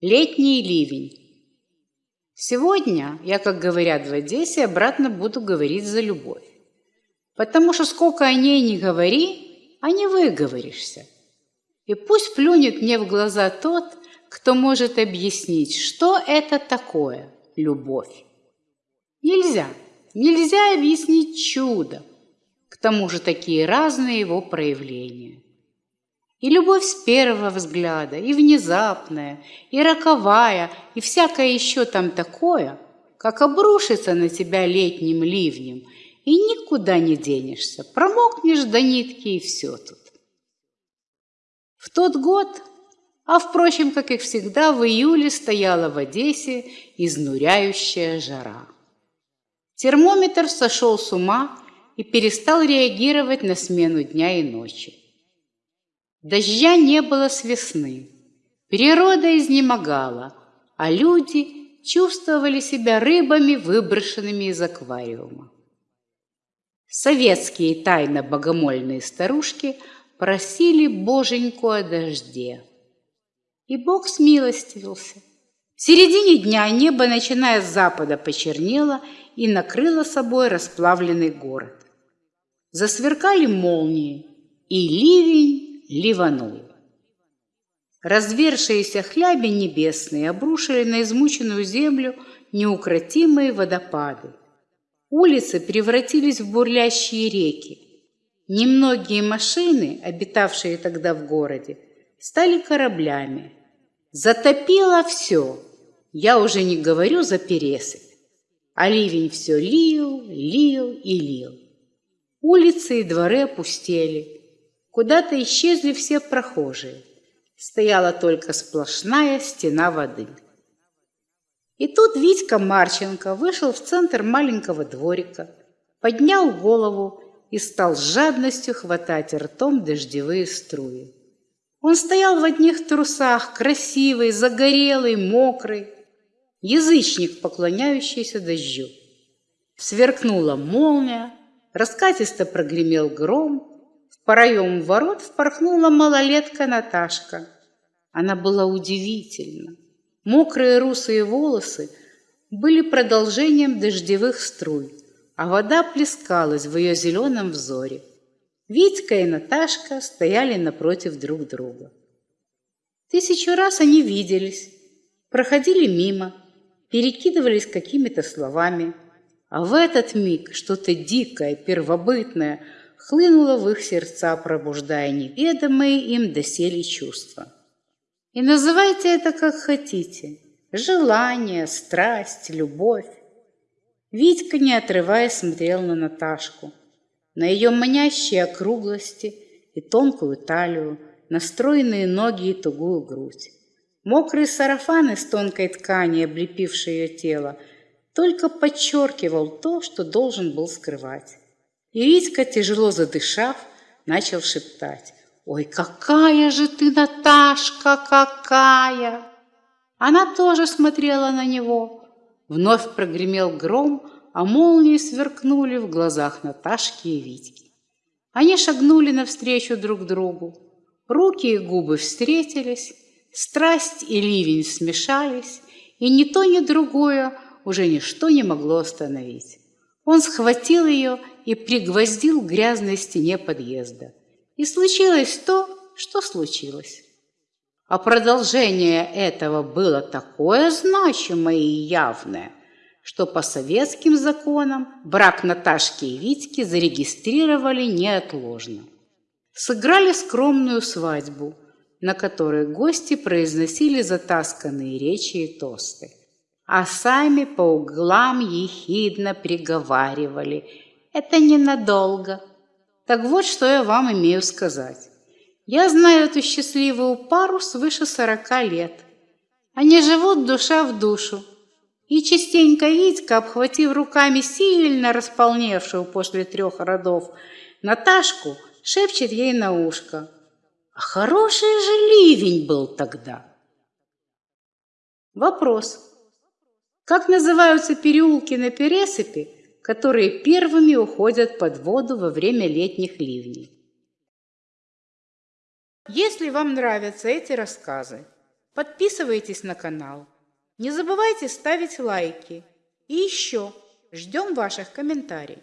Летний ливень. Сегодня я, как говорят в Одессе, обратно буду говорить за любовь. Потому что сколько о ней не говори, а не выговоришься. И пусть плюнет мне в глаза тот, кто может объяснить, что это такое любовь. Нельзя, нельзя объяснить чудо, к тому же такие разные его проявления. И любовь с первого взгляда, и внезапная, и роковая, и всякое еще там такое, как обрушится на тебя летним ливнем, и никуда не денешься, промокнешь до нитки, и все тут. В тот год, а, впрочем, как и всегда, в июле стояла в Одессе изнуряющая жара. Термометр сошел с ума и перестал реагировать на смену дня и ночи. Дождя не было с весны. Природа изнемогала, а люди чувствовали себя рыбами, выброшенными из аквариума. Советские тайно-богомольные старушки просили боженьку о дожде. И Бог смилостивился. В середине дня небо, начиная с запада, почернело и накрыло собой расплавленный город. Засверкали молнии, и ливень ливанул. Развершиеся хляби небесные обрушили на измученную землю неукротимые водопады. Улицы превратились в бурлящие реки. Немногие машины, обитавшие тогда в городе, стали кораблями. Затопило все. Я уже не говорю за пересыпь. А ливень все лил, лил и лил. Улицы и дворы опустели. Куда-то исчезли все прохожие. Стояла только сплошная стена воды. И тут Витька Марченко вышел в центр маленького дворика, поднял голову и стал с жадностью хватать ртом дождевые струи. Он стоял в одних трусах, красивый, загорелый, мокрый, язычник, поклоняющийся дождю. Сверкнула молния, раскатисто прогремел гром, проем ворот впорхнула малолетка Наташка. Она была удивительна. Мокрые русые волосы были продолжением дождевых струй, а вода плескалась в ее зеленом взоре. Витька и Наташка стояли напротив друг друга. Тысячу раз они виделись, проходили мимо, перекидывались какими-то словами, а в этот миг что-то дикое, первобытное – хлынуло в их сердца, пробуждая неведомые им доселе чувства. И называйте это как хотите. Желание, страсть, любовь. Витька, не отрываясь, смотрел на Наташку, на ее манящие округлости и тонкую талию, на стройные ноги и тугую грудь. Мокрый сарафан из тонкой ткани, облепивший ее тело, только подчеркивал то, что должен был скрывать. И Витька, тяжело задышав, начал шептать. «Ой, какая же ты, Наташка, какая!» Она тоже смотрела на него. Вновь прогремел гром, а молнии сверкнули в глазах Наташки и Витьки. Они шагнули навстречу друг другу. Руки и губы встретились, страсть и ливень смешались, и ни то, ни другое уже ничто не могло остановить. Он схватил ее и пригвоздил к грязной стене подъезда. И случилось то, что случилось. А продолжение этого было такое значимое и явное, что по советским законам брак Наташки и Витьки зарегистрировали неотложно. Сыграли скромную свадьбу, на которой гости произносили затасканные речи и тосты а сами по углам ехидно приговаривали. Это ненадолго. Так вот, что я вам имею сказать. Я знаю эту счастливую пару свыше сорока лет. Они живут душа в душу. И частенько Витька, обхватив руками сильно располневшую после трех родов Наташку, шепчет ей на ушко. А хороший же ливень был тогда. Вопрос. Как называются переулки на пересыпи, которые первыми уходят под воду во время летних ливней? Если вам нравятся эти рассказы, подписывайтесь на канал. Не забывайте ставить лайки. И еще ждем ваших комментариев.